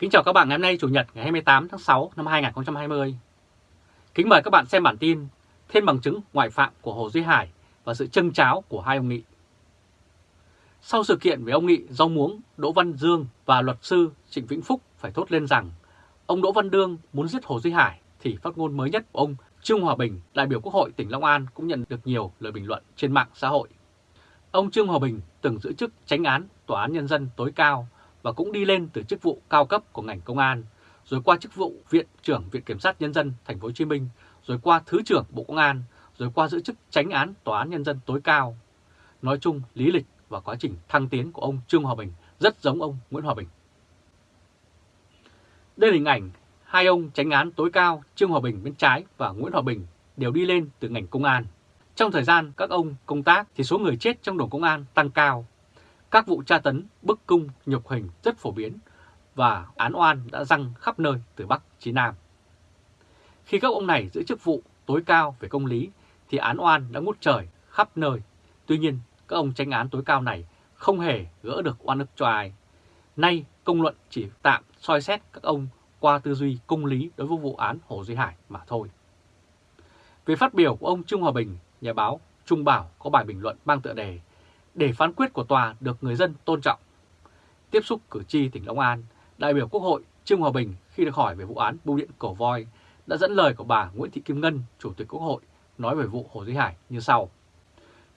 Kính chào các bạn ngày hôm nay Chủ nhật ngày 28 tháng 6 năm 2020. Kính mời các bạn xem bản tin Thêm bằng chứng ngoại phạm của Hồ Duy Hải và sự chân cháo của hai ông Nghị. Sau sự kiện với ông Nghị do muống Đỗ Văn Dương và luật sư Trịnh Vĩnh Phúc phải thốt lên rằng ông Đỗ Văn Đương muốn giết Hồ Duy Hải thì phát ngôn mới nhất của ông Trương Hòa Bình, đại biểu Quốc hội tỉnh Long An cũng nhận được nhiều lời bình luận trên mạng xã hội. Ông Trương Hòa Bình từng giữ chức tránh án Tòa án Nhân dân tối cao và cũng đi lên từ chức vụ cao cấp của ngành công an, rồi qua chức vụ Viện trưởng Viện Kiểm sát Nhân dân Thành phố Hồ Chí Minh, rồi qua Thứ trưởng Bộ Công an, rồi qua giữ chức tránh án Tòa án Nhân dân tối cao. Nói chung, lý lịch và quá trình thăng tiến của ông Trương Hòa Bình rất giống ông Nguyễn Hòa Bình. Đây là hình ảnh hai ông tránh án tối cao Trương Hòa Bình bên trái và Nguyễn Hòa Bình đều đi lên từ ngành công an. Trong thời gian các ông công tác thì số người chết trong đồn công an tăng cao. Các vụ tra tấn, bức cung, nhục hình rất phổ biến và án oan đã răng khắp nơi từ Bắc chí Nam. Khi các ông này giữ chức vụ tối cao về công lý thì án oan đã ngút trời khắp nơi. Tuy nhiên, các ông tranh án tối cao này không hề gỡ được oan ức cho ai. Nay, công luận chỉ tạm soi xét các ông qua tư duy công lý đối với vụ án Hồ Duy Hải mà thôi. Về phát biểu của ông Trung Hòa Bình, nhà báo Trung Bảo có bài bình luận mang tựa đề để phán quyết của tòa được người dân tôn trọng. Tiếp xúc cử tri tỉnh Long An, đại biểu Quốc hội Trương Hòa Bình khi được hỏi về vụ án bưu điện cổ voi đã dẫn lời của bà Nguyễn Thị Kim Ngân, Chủ tịch Quốc hội, nói về vụ Hồ Duy Hải như sau.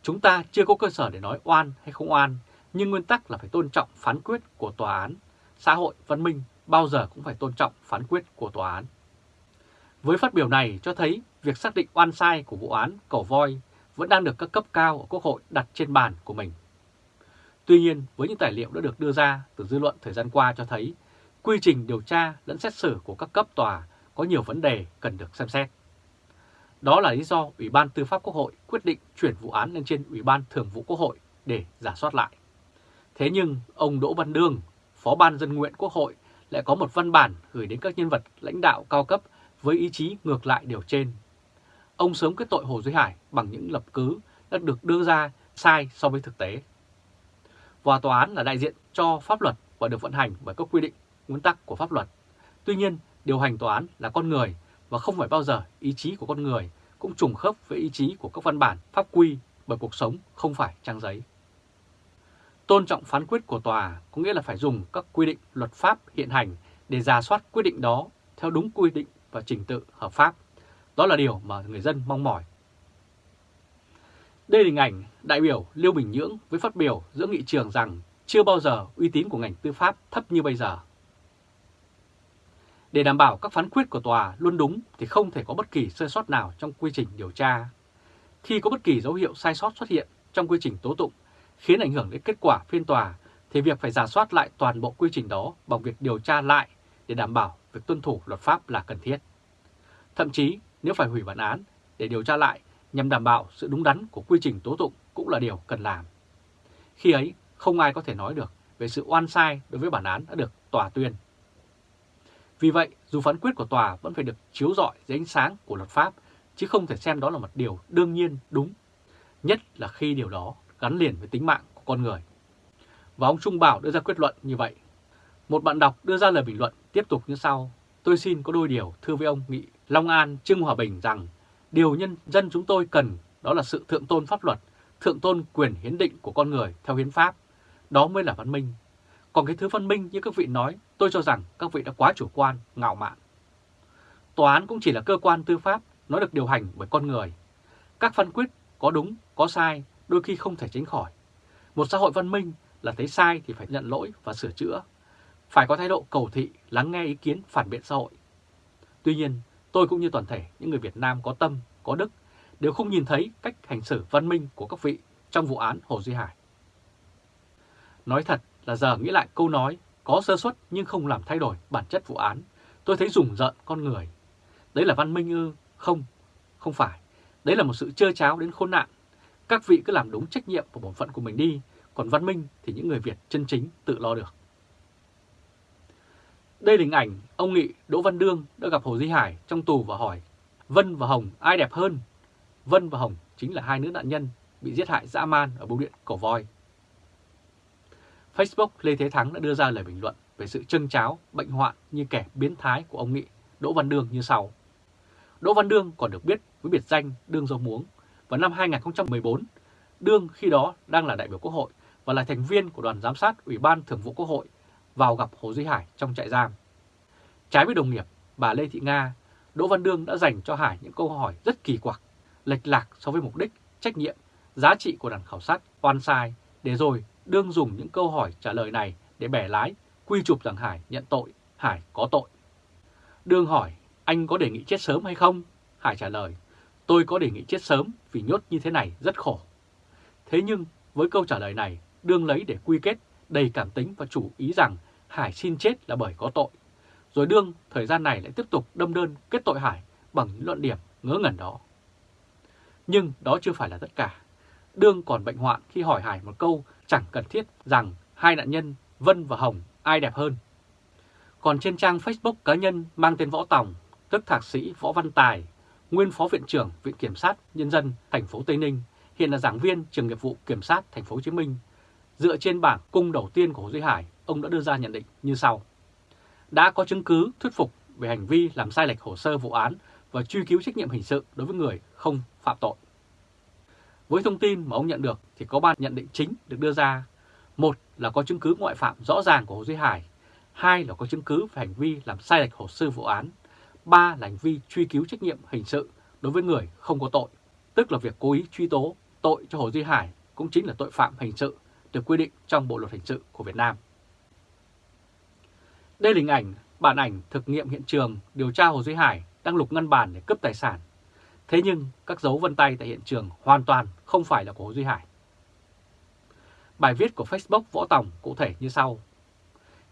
Chúng ta chưa có cơ sở để nói oan hay không oan, nhưng nguyên tắc là phải tôn trọng phán quyết của tòa án. Xã hội văn minh bao giờ cũng phải tôn trọng phán quyết của tòa án. Với phát biểu này cho thấy việc xác định oan sai của vụ án cổ voi vẫn đang được các cấp cao ở Quốc hội đặt trên bàn của mình. Tuy nhiên, với những tài liệu đã được đưa ra từ dư luận thời gian qua cho thấy, quy trình điều tra lẫn xét xử của các cấp tòa có nhiều vấn đề cần được xem xét. Đó là lý do Ủy ban Tư pháp Quốc hội quyết định chuyển vụ án lên trên Ủy ban Thường vụ Quốc hội để giả soát lại. Thế nhưng ông Đỗ Văn Đương, Phó ban dân nguyện Quốc hội lại có một văn bản gửi đến các nhân vật lãnh đạo cao cấp với ý chí ngược lại điều trên. Ông sớm kết tội Hồ Duy Hải bằng những lập cứ đã được đưa ra sai so với thực tế. Và tòa án là đại diện cho pháp luật và được vận hành bởi các quy định, nguyên tắc của pháp luật. Tuy nhiên, điều hành tòa án là con người và không phải bao giờ ý chí của con người cũng trùng khớp với ý chí của các văn bản pháp quy bởi cuộc sống không phải trang giấy. Tôn trọng phán quyết của tòa có nghĩa là phải dùng các quy định luật pháp hiện hành để ra soát quyết định đó theo đúng quy định và trình tự hợp pháp. Đó là điều mà người dân mong mỏi. Đây là hình ảnh đại biểu Liêu Bình Nhưỡng với phát biểu giữa nghị trường rằng chưa bao giờ uy tín của ngành tư pháp thấp như bây giờ. Để đảm bảo các phán quyết của tòa luôn đúng thì không thể có bất kỳ sơ sót nào trong quy trình điều tra. Khi có bất kỳ dấu hiệu sai sót xuất hiện trong quy trình tố tụng, khiến ảnh hưởng đến kết quả phiên tòa thì việc phải giả soát lại toàn bộ quy trình đó bằng việc điều tra lại để đảm bảo việc tuân thủ luật pháp là cần thiết. Thậm chí nếu phải hủy bản án để điều tra lại nhằm đảm bảo sự đúng đắn của quy trình tố tụng cũng là điều cần làm. Khi ấy không ai có thể nói được về sự oan sai đối với bản án đã được tòa tuyên. Vì vậy, dù phán quyết của tòa vẫn phải được chiếu rọi dưới ánh sáng của luật pháp, chứ không thể xem đó là một điều đương nhiên đúng, nhất là khi điều đó gắn liền với tính mạng của con người. Và ông Trung Bảo đưa ra kết luận như vậy. Một bạn đọc đưa ra lời bình luận tiếp tục như sau. Tôi xin có đôi điều thưa với ông Nghị Long An Trương Hòa Bình rằng điều nhân dân chúng tôi cần đó là sự thượng tôn pháp luật, thượng tôn quyền hiến định của con người theo hiến pháp. Đó mới là văn minh. Còn cái thứ văn minh như các vị nói, tôi cho rằng các vị đã quá chủ quan, ngạo mạn. Tòa án cũng chỉ là cơ quan tư pháp, nó được điều hành bởi con người. Các phán quyết có đúng, có sai đôi khi không thể tránh khỏi. Một xã hội văn minh là thấy sai thì phải nhận lỗi và sửa chữa. Phải có thái độ cầu thị, lắng nghe ý kiến phản biện xã hội. Tuy nhiên, tôi cũng như toàn thể những người Việt Nam có tâm, có đức đều không nhìn thấy cách hành xử văn minh của các vị trong vụ án Hồ Duy Hải. Nói thật là giờ nghĩ lại câu nói có sơ suất nhưng không làm thay đổi bản chất vụ án, tôi thấy rùng rợn con người. Đấy là văn minh ư? Không, không phải. Đấy là một sự trơ cháo đến khôn nạn các vị cứ làm đúng trách nhiệm và bổn phận của mình đi, còn văn minh thì những người Việt chân chính tự lo được. Đây là hình ảnh ông Nghị Đỗ Văn Đương đã gặp Hồ Duy Hải trong tù và hỏi Vân và Hồng ai đẹp hơn? Vân và Hồng chính là hai nữ nạn nhân bị giết hại dã man ở bưu điện Cổ Voi. Facebook Lê Thế Thắng đã đưa ra lời bình luận về sự trân cháo, bệnh hoạn như kẻ biến thái của ông Nghị Đỗ Văn Đương như sau. Đỗ Văn Đương còn được biết với biệt danh Đương Dâu Muống. Vào năm 2014, Đương khi đó đang là đại biểu Quốc hội và là thành viên của đoàn giám sát Ủy ban Thường vụ Quốc hội vào gặp Hồ Duy Hải trong trại giam. Trái với đồng nghiệp, bà Lê Thị Nga, Đỗ Văn Đương đã dành cho Hải những câu hỏi rất kỳ quặc, lệch lạc so với mục đích, trách nhiệm, giá trị của đoàn khảo sát oan sai, để rồi Đương dùng những câu hỏi trả lời này để bẻ lái, quy chụp rằng Hải nhận tội, Hải có tội. Đương hỏi, anh có đề nghị chết sớm hay không? Hải trả lời, tôi có đề nghị chết sớm vì nhốt như thế này rất khổ. Thế nhưng với câu trả lời này, Đương lấy để quy kết đầy cảm tính và chủ ý rằng Hải xin chết là bởi có tội. Rồi Đương thời gian này lại tiếp tục đâm đơn kết tội Hải bằng những luận điểm ngớ ngẩn đó. Nhưng đó chưa phải là tất cả. Đương còn bệnh hoạn khi hỏi Hải một câu chẳng cần thiết rằng hai nạn nhân Vân và Hồng ai đẹp hơn. Còn trên trang Facebook cá nhân mang tên Võ Tòng, tức thạc sĩ Võ Văn Tài, nguyên phó viện trưởng Viện Kiểm sát Nhân dân thành phố Tây Ninh, hiện là giảng viên trường nghiệp vụ Kiểm sát thành phố Hồ Chí Minh. Dựa trên bảng cung đầu tiên của Hồ Duy Hải, ông đã đưa ra nhận định như sau. Đã có chứng cứ thuyết phục về hành vi làm sai lệch hồ sơ vụ án và truy cứu trách nhiệm hình sự đối với người không phạm tội. Với thông tin mà ông nhận được thì có ba nhận định chính được đưa ra. Một là có chứng cứ ngoại phạm rõ ràng của Hồ Duy Hải. Hai là có chứng cứ về hành vi làm sai lệch hồ sơ vụ án. Ba là hành vi truy cứu trách nhiệm hình sự đối với người không có tội, tức là việc cố ý truy tố tội cho Hồ Duy Hải cũng chính là tội phạm hình sự được quy định trong Bộ Luật Hình sự của Việt Nam. Đây là hình ảnh, bản ảnh thực nghiệm hiện trường điều tra Hồ Duy Hải đang lục ngân bàn để cướp tài sản. Thế nhưng các dấu vân tay tại hiện trường hoàn toàn không phải là của Hồ Duy Hải. Bài viết của Facebook Võ Tòng cụ thể như sau.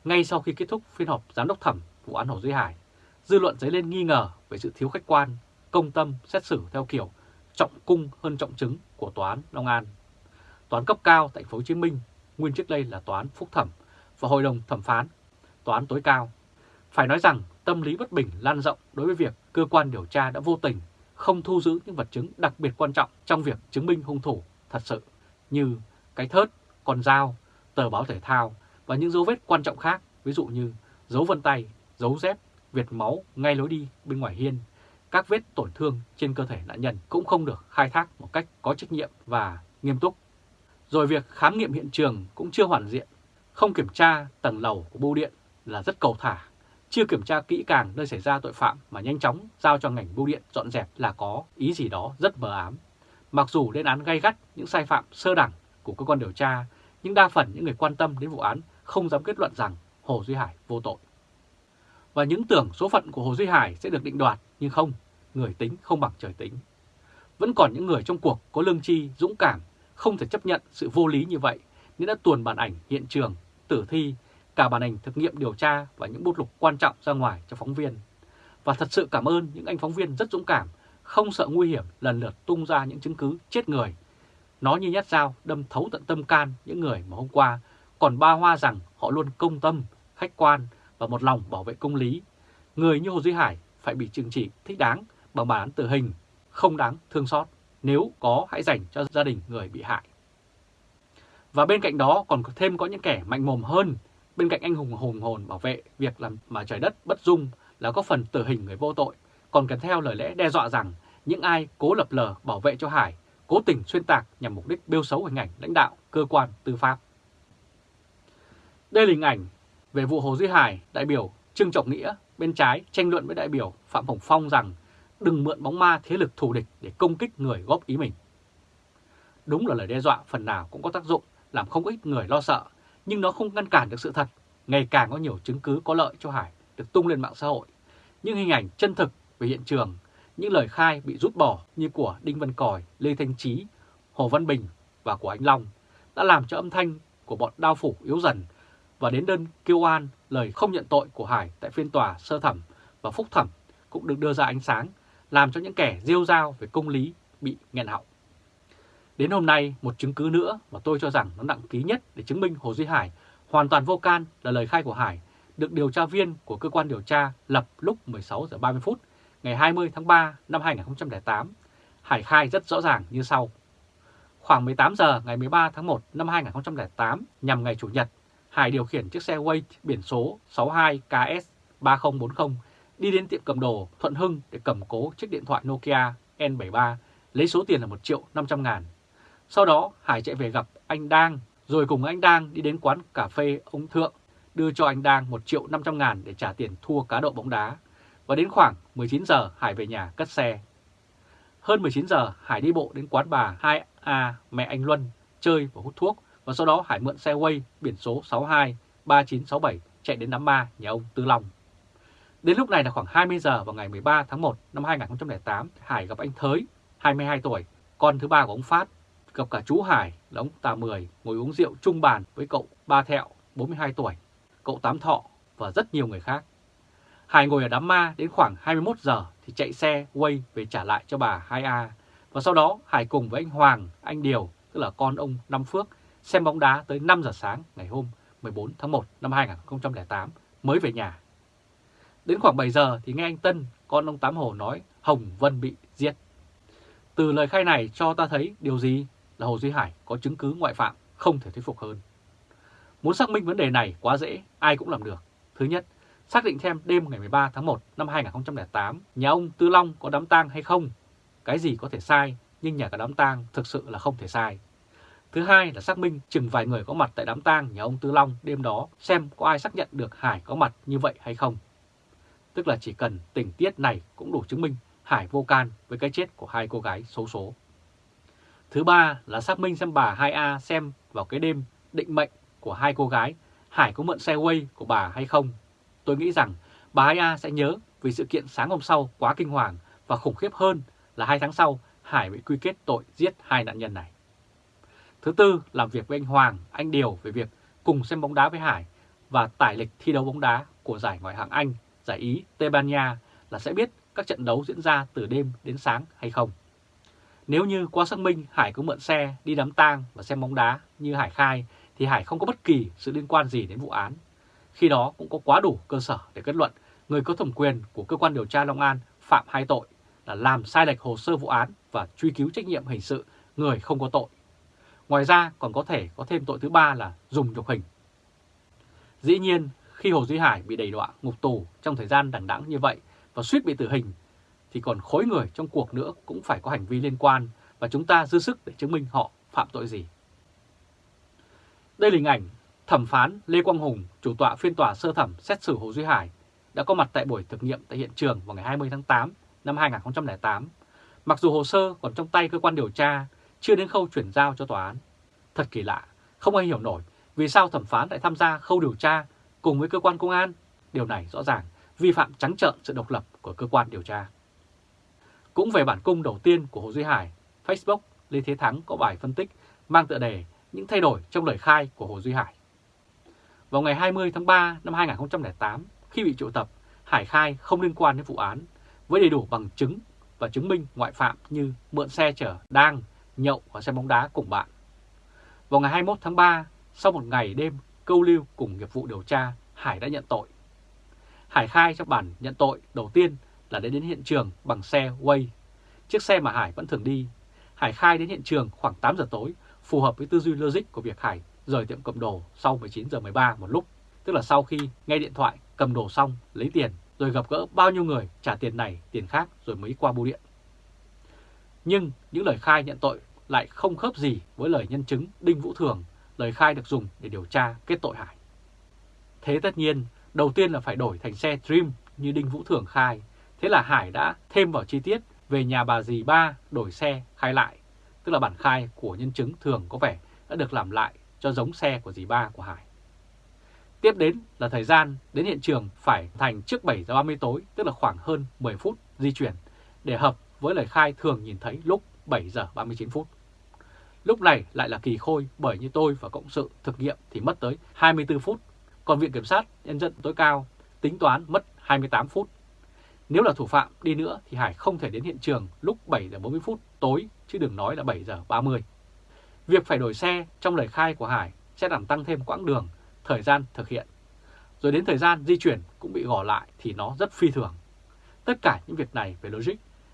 Ngay sau khi kết thúc phiên họp giám đốc thẩm vụ án Hồ Duy Hải, dư luận dấy lên nghi ngờ về sự thiếu khách quan, công tâm xét xử theo kiểu trọng cung hơn trọng chứng của tòa án Long An toán cấp cao tại thành phố Hồ Chí Minh, nguyên trước đây là toán phúc thẩm và hội đồng thẩm phán, toán tối cao. Phải nói rằng tâm lý bất bình lan rộng đối với việc cơ quan điều tra đã vô tình không thu giữ những vật chứng đặc biệt quan trọng trong việc chứng minh hung thủ thật sự như cái thớt, con dao, tờ báo thể thao và những dấu vết quan trọng khác, ví dụ như dấu vân tay, dấu dép, việt máu ngay lối đi bên ngoài hiên, các vết tổn thương trên cơ thể nạn nhân cũng không được khai thác một cách có trách nhiệm và nghiêm túc. Rồi việc khám nghiệm hiện trường cũng chưa hoàn diện, không kiểm tra tầng lầu của bưu điện là rất cầu thả, chưa kiểm tra kỹ càng nơi xảy ra tội phạm mà nhanh chóng giao cho ngành bưu điện dọn dẹp là có ý gì đó rất mờ ám. Mặc dù lên án gay gắt những sai phạm sơ đẳng của cơ quan điều tra, nhưng đa phần những người quan tâm đến vụ án không dám kết luận rằng Hồ Duy Hải vô tội. Và những tưởng số phận của Hồ Duy Hải sẽ được định đoạt, nhưng không, người tính không bằng trời tính. Vẫn còn những người trong cuộc có lương tri, dũng cảm, không thể chấp nhận sự vô lý như vậy, nên đã tuồn bản ảnh hiện trường, tử thi, cả bản ảnh thực nghiệm điều tra và những bút lục quan trọng ra ngoài cho phóng viên. Và thật sự cảm ơn những anh phóng viên rất dũng cảm, không sợ nguy hiểm lần lượt tung ra những chứng cứ chết người. Nó như nhát dao đâm thấu tận tâm can những người mà hôm qua còn ba hoa rằng họ luôn công tâm, khách quan và một lòng bảo vệ công lý. Người như Hồ Duy Hải phải bị trừng trị thích đáng bằng bản án tử hình, không đáng thương xót. Nếu có hãy dành cho gia đình người bị hại. Và bên cạnh đó còn thêm có những kẻ mạnh mồm hơn, bên cạnh anh hùng hùng hồn bảo vệ việc làm mà trời đất bất dung là có phần tử hình người vô tội, còn kèm theo lời lẽ đe dọa rằng những ai cố lập lờ bảo vệ cho Hải, cố tình xuyên tạc nhằm mục đích bêu xấu hình ảnh lãnh đạo cơ quan tư pháp. Đây là hình ảnh về vụ Hồ Duy Hải, đại biểu Trương Trọng Nghĩa bên trái tranh luận với đại biểu Phạm Hồng Phong rằng đừng mượn bóng ma thế lực thù địch để công kích người góp ý mình. Đúng là lời đe dọa phần nào cũng có tác dụng làm không ít người lo sợ, nhưng nó không ngăn cản được sự thật. Ngày càng có nhiều chứng cứ có lợi cho Hải được tung lên mạng xã hội. Những hình ảnh chân thực về hiện trường, những lời khai bị rút bỏ như của Đinh Văn Còi, Lê Thanh Trí, Hồ Văn Bình và của Anh Long đã làm cho âm thanh của bọn đao phủ yếu dần và đến đơn kêu an lời không nhận tội của Hải tại phiên tòa sơ thẩm và phúc thẩm cũng được đưa ra ánh sáng, làm cho những kẻ rêu rao về công lý bị nghẹn họng. Đến hôm nay, một chứng cứ nữa mà tôi cho rằng nó nặng ký nhất để chứng minh Hồ Duy Hải hoàn toàn vô can là lời khai của Hải, được điều tra viên của cơ quan điều tra lập lúc 16 giờ 30 phút ngày 20 tháng 3 năm 2008. Hải khai rất rõ ràng như sau. Khoảng 18 giờ ngày 13 tháng 1 năm 2008 nhằm ngày Chủ nhật, Hải điều khiển chiếc xe Way biển số 62KS3040 đi đến tiệm cầm đồ Thuận Hưng để cầm cố chiếc điện thoại Nokia N73, lấy số tiền là 1 triệu 500 ngàn. Sau đó Hải chạy về gặp anh Đang, rồi cùng anh Đang đi đến quán cà phê ông Thượng, đưa cho anh Đang 1 triệu 500 ngàn để trả tiền thua cá độ bóng đá. Và đến khoảng 19 giờ Hải về nhà cất xe. Hơn 19 giờ Hải đi bộ đến quán bà 2A mẹ anh Luân chơi và hút thuốc và sau đó Hải mượn xe quay biển số 62 3967 chạy đến đám ma nhà ông Tư Long. Đến lúc này là khoảng 20 giờ vào ngày 13 tháng 1 năm 2008, Hải gặp anh Thới, 22 tuổi, con thứ ba của ông Phát, gặp cả chú Hải là ông Tà Mười ngồi uống rượu chung bàn với cậu Ba Thẹo, 42 tuổi, cậu Tám Thọ và rất nhiều người khác. Hải ngồi ở đám ma đến khoảng 21 giờ thì chạy xe quay về trả lại cho bà 2A. Và sau đó Hải cùng với anh Hoàng, anh Điều, tức là con ông Năm Phước, xem bóng đá tới 5 giờ sáng ngày hôm 14 tháng 1 năm 2008 mới về nhà. Đến khoảng 7 giờ thì nghe anh Tân, con ông Tám Hồ nói Hồng Vân bị giết. Từ lời khai này cho ta thấy điều gì là Hồ Duy Hải có chứng cứ ngoại phạm không thể thuyết phục hơn. Muốn xác minh vấn đề này quá dễ, ai cũng làm được. Thứ nhất, xác định thêm đêm ngày 13 tháng 1 năm 2008, nhà ông Tư Long có đám tang hay không. Cái gì có thể sai, nhưng nhà có đám tang thực sự là không thể sai. Thứ hai là xác minh chừng vài người có mặt tại đám tang nhà ông Tư Long đêm đó xem có ai xác nhận được Hải có mặt như vậy hay không. Tức là chỉ cần tình tiết này cũng đủ chứng minh Hải vô can với cái chết của hai cô gái xấu số. Thứ ba là xác minh xem bà 2A xem vào cái đêm định mệnh của hai cô gái Hải có mượn xe quay của bà hay không. Tôi nghĩ rằng bà 2A sẽ nhớ vì sự kiện sáng hôm sau quá kinh hoàng và khủng khiếp hơn là hai tháng sau Hải bị quy kết tội giết hai nạn nhân này. Thứ tư, làm việc với anh Hoàng, anh Điều về việc cùng xem bóng đá với Hải và tải lịch thi đấu bóng đá của giải ngoại hạng Anh, giải Ý, Tây Ban Nha là sẽ biết các trận đấu diễn ra từ đêm đến sáng hay không. Nếu như qua xác minh Hải có mượn xe đi đám tang và xem bóng đá như Hải khai thì Hải không có bất kỳ sự liên quan gì đến vụ án. Khi đó cũng có quá đủ cơ sở để kết luận người có thẩm quyền của cơ quan điều tra Long An phạm hai tội là làm sai lệch hồ sơ vụ án và truy cứu trách nhiệm hình sự người không có tội. Ngoài ra còn có thể có thêm tội thứ ba là dùng nhục hình. Dĩ nhiên, khi Hồ Duy Hải bị đẩy đọa ngục tù trong thời gian đẳng đẵng như vậy và suýt bị tử hình, thì còn khối người trong cuộc nữa cũng phải có hành vi liên quan và chúng ta dư sức để chứng minh họ phạm tội gì. Đây là hình ảnh thẩm phán Lê Quang Hùng, chủ tọa phiên tòa sơ thẩm xét xử Hồ Duy Hải, đã có mặt tại buổi thực nghiệm tại hiện trường vào ngày 20 tháng 8 năm 2008. Mặc dù hồ sơ còn trong tay cơ quan điều tra, chưa đến khâu chuyển giao cho tòa án. Thật kỳ lạ, không ai hiểu nổi vì sao thẩm phán lại tham gia khâu điều tra cùng với cơ quan công an. Điều này rõ ràng vi phạm trắng trợn sự độc lập của cơ quan điều tra. Cũng về bản cung đầu tiên của Hồ Duy Hải, Facebook Lê Thế Thắng có bài phân tích mang tựa đề những thay đổi trong lời khai của Hồ Duy Hải. Vào ngày 20 tháng 3 năm 2008, khi bị triệu tập, Hải khai không liên quan đến vụ án với đầy đủ bằng chứng và chứng minh ngoại phạm như mượn xe chở đang, nhậu và xem bóng đá cùng bạn. Vào ngày 21 tháng 3, sau một ngày đêm câu lưu cùng nghiệp vụ điều tra, Hải đã nhận tội. Hải khai trong bản nhận tội đầu tiên là đến đến hiện trường bằng xe Way, chiếc xe mà Hải vẫn thường đi. Hải khai đến hiện trường khoảng 8 giờ tối, phù hợp với tư duy logic của việc Hải rời tiệm cầm đồ sau 19 giờ 13 một lúc, tức là sau khi nghe điện thoại cầm đồ xong lấy tiền rồi gặp gỡ bao nhiêu người trả tiền này, tiền khác rồi mới qua bưu điện. Nhưng những lời khai nhận tội lại không khớp gì với lời nhân chứng Đinh Vũ Thường, lời khai được dùng để điều tra kết tội Hải. Thế tất nhiên, đầu tiên là phải đổi thành xe Dream như Đinh Vũ Thường khai, thế là Hải đã thêm vào chi tiết về nhà bà dì ba đổi xe khai lại, tức là bản khai của nhân chứng thường có vẻ đã được làm lại cho giống xe của dì ba của Hải. Tiếp đến là thời gian đến hiện trường phải thành trước 7 giờ 30 tối, tức là khoảng hơn 10 phút di chuyển, để hợp với lời khai thường nhìn thấy lúc 7 giờ 39 phút. Lúc này lại là kỳ khôi bởi như tôi và cộng sự thực nghiệm thì mất tới 24 phút, còn Viện Kiểm sát Nhân dân tối cao tính toán mất 28 phút. Nếu là thủ phạm đi nữa thì Hải không thể đến hiện trường lúc 7 giờ 40 phút tối chứ đừng nói là 7 giờ 30. Việc phải đổi xe trong lời khai của Hải sẽ làm tăng thêm quãng đường, thời gian thực hiện. Rồi đến thời gian di chuyển cũng bị gò lại thì nó rất phi thường. Tất cả những việc này về logic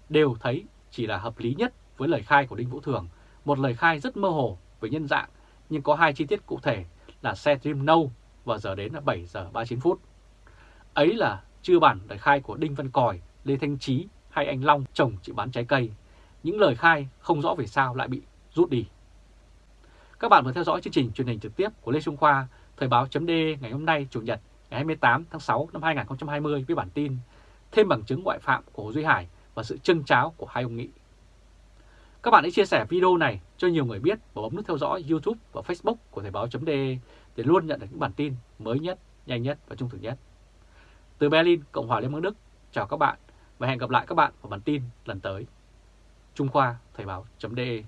đều thấy chỉ là hợp lý nhất với lời khai của Đinh Vũ Thường, một lời khai rất mơ hồ về nhân dạng nhưng có hai chi tiết cụ thể là xe Dream nâu và giờ đến là 7 giờ 39 phút. Ấy là chưa bản lời khai của Đinh Văn Còi, Lê Thanh Trí hay anh Long chồng chị bán trái cây. Những lời khai không rõ vì sao lại bị rút đi. Các bạn vừa theo dõi chương trình truyền hình trực tiếp của Lê Trung Khoa, Thời báo chấm ngày hôm nay Chủ nhật ngày 28 tháng 6 năm 2020 với bản tin Thêm bằng chứng ngoại phạm của Hồ Duy Hải và sự trưng cháo của hai ông nghị. Các bạn hãy chia sẻ video này cho nhiều người biết và bấm nút theo dõi YouTube và Facebook của Thời báo.de để luôn nhận được những bản tin mới nhất, nhanh nhất và trung thực nhất. Từ Berlin, Cộng hòa Liên bang Đức, chào các bạn và hẹn gặp lại các bạn vào bản tin lần tới. Trung Khoa Thời báo.de